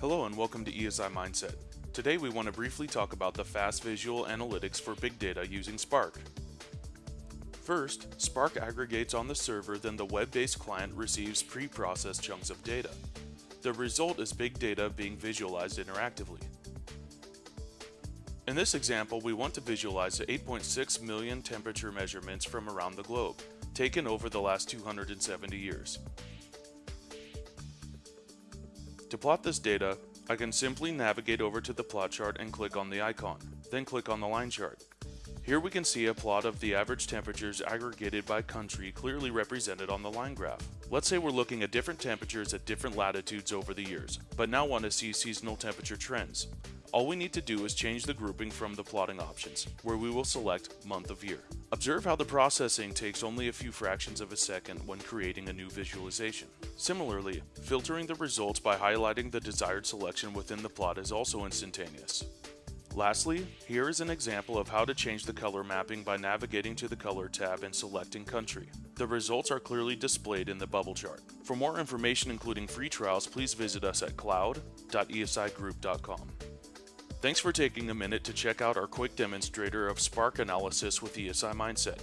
Hello and welcome to ESI Mineset. Today we want to briefly talk about the fast visual analytics for big data using Spark. First, Spark aggregates on the server, then the web-based client receives pre-processed chunks of data. The result is big data being visualized interactively. In this example, we want to visualize the 8.6 million temperature measurements from around the globe, taken over the last 270 years. To plot this data, I can simply navigate over to the plot chart and click on the icon, then click on the line chart. Here we can see a plot of the average temperatures aggregated by country clearly represented on the line graph. Let's say we're looking at different temperatures at different latitudes over the years, but now want to see seasonal temperature trends. All we need to do is change the grouping from the plotting options, where we will select month of year. Observe how the processing takes only a few fractions of a second when creating a new visualization. Similarly, filtering the results by highlighting the desired selection within the plot is also instantaneous. Lastly, here is an example of how to change the color mapping by navigating to the Color tab and selecting Country. The results are clearly displayed in the bubble chart. For more information including free trials, please visit us at cloud.esigroup.com. Thanks for taking a minute to check out our quick demonstrator of Spark analysis with ESI Mineset.